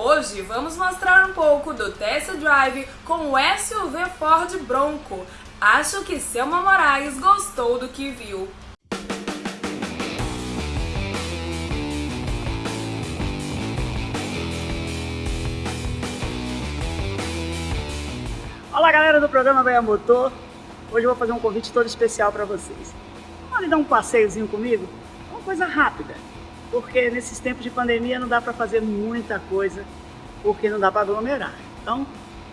Hoje vamos mostrar um pouco do test drive com o SUV Ford Bronco. Acho que Selma Moraes gostou do que viu. Olá galera do programa Bahia Motor, hoje eu vou fazer um convite todo especial para vocês. Vamos dar um passeiozinho comigo? Uma coisa rápida, porque nesses tempos de pandemia não dá para fazer muita coisa, porque não dá para aglomerar. Então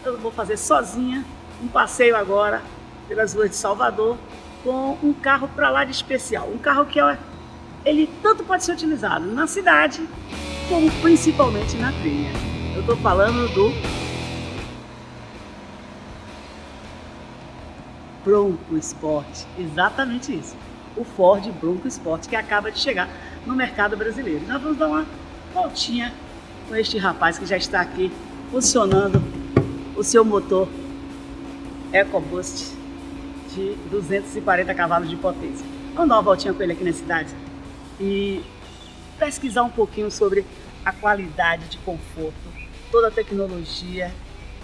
eu vou fazer sozinha um passeio agora pelas ruas de Salvador com um carro para lá de especial. Um carro que ele tanto pode ser utilizado na cidade como principalmente na trilha. Eu estou falando do Bronco Sport, exatamente isso. O Ford Bronco Sport que acaba de chegar no mercado brasileiro. Nós vamos dar uma voltinha com este rapaz que já está aqui funcionando o seu motor EcoBoost de 240 cavalos de potência. Vamos dar uma voltinha com ele aqui na cidade e pesquisar um pouquinho sobre a qualidade de conforto, toda a tecnologia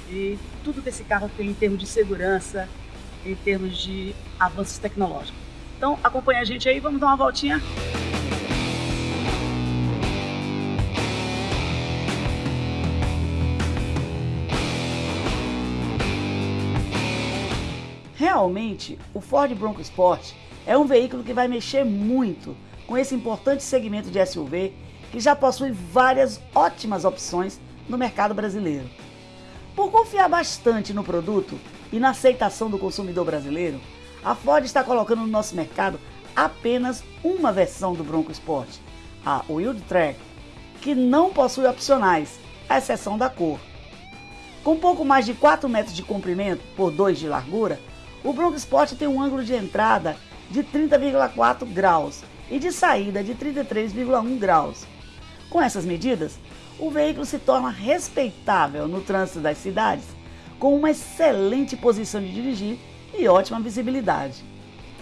e tudo que esse carro tem em termos de segurança, em termos de avanços tecnológicos. Então acompanha a gente aí, vamos dar uma voltinha. Realmente, o Ford Bronco Sport é um veículo que vai mexer muito com esse importante segmento de SUV que já possui várias ótimas opções no mercado brasileiro. Por confiar bastante no produto e na aceitação do consumidor brasileiro, a Ford está colocando no nosso mercado apenas uma versão do Bronco Sport, a Wild Track, que não possui opcionais, à exceção da cor. Com pouco mais de 4 metros de comprimento por 2 de largura, o Bronco Sport tem um ângulo de entrada de 30,4 graus e de saída de 33,1 graus. Com essas medidas, o veículo se torna respeitável no trânsito das cidades, com uma excelente posição de dirigir e ótima visibilidade.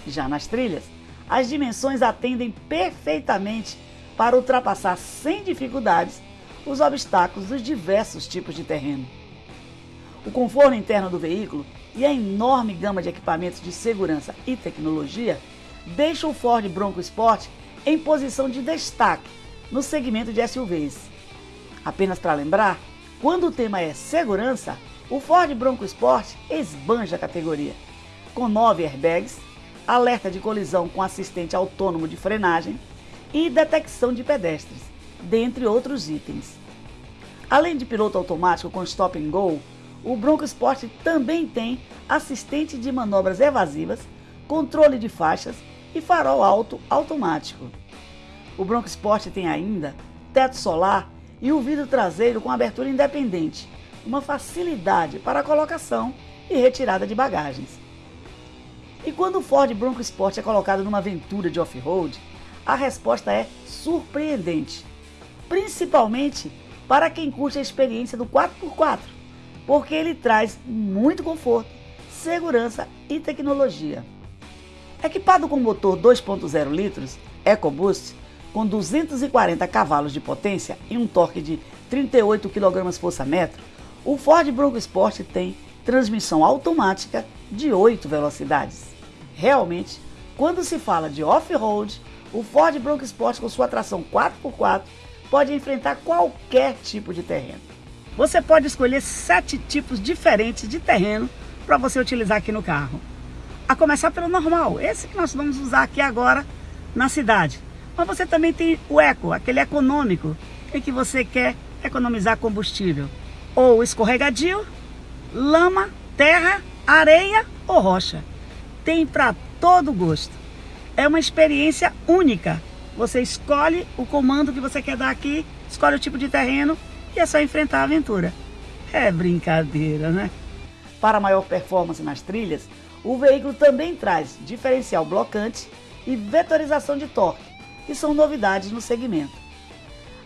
Já nas trilhas, as dimensões atendem perfeitamente para ultrapassar sem dificuldades os obstáculos dos diversos tipos de terreno. O conforto interno do veículo e a enorme gama de equipamentos de segurança e tecnologia deixam o Ford Bronco Sport em posição de destaque no segmento de SUVs. Apenas para lembrar, quando o tema é segurança, o Ford Bronco Sport esbanja a categoria, com nove airbags, alerta de colisão com assistente autônomo de frenagem e detecção de pedestres, dentre outros itens. Além de piloto automático com stop and go, o Bronco Sport também tem assistente de manobras evasivas, controle de faixas e farol alto automático. O Bronco Sport tem ainda teto solar e o vidro traseiro com abertura independente, uma facilidade para colocação e retirada de bagagens. E quando o Ford Bronco Sport é colocado numa aventura de off-road, a resposta é surpreendente, principalmente para quem curte a experiência do 4x4, porque ele traz muito conforto, segurança e tecnologia. Equipado com motor 2.0 litros EcoBoost, com 240 cavalos de potência e um torque de 38 kgfm, o Ford Bronco Sport tem transmissão automática de 8 velocidades. Realmente, quando se fala de off-road, o Ford Bronco Sport com sua tração 4x4 pode enfrentar qualquer tipo de terreno. Você pode escolher sete tipos diferentes de terreno para você utilizar aqui no carro. A começar pelo normal, esse que nós vamos usar aqui agora na cidade. Mas você também tem o eco, aquele econômico, em que você quer economizar combustível. Ou escorregadio, lama, terra, areia ou rocha. Tem para todo gosto. É uma experiência única. Você escolhe o comando que você quer dar aqui, escolhe o tipo de terreno e é só enfrentar a aventura. É brincadeira, né? Para maior performance nas trilhas, o veículo também traz diferencial blocante e vetorização de torque, que são novidades no segmento.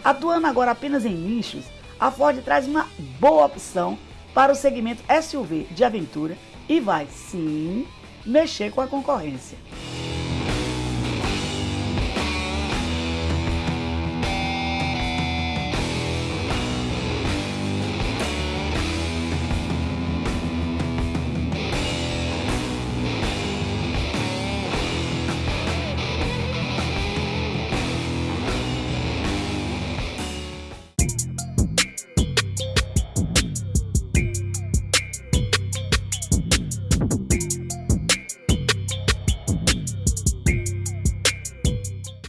Atuando agora apenas em nichos, a Ford traz uma boa opção para o segmento SUV de aventura e vai, sim, mexer com a concorrência.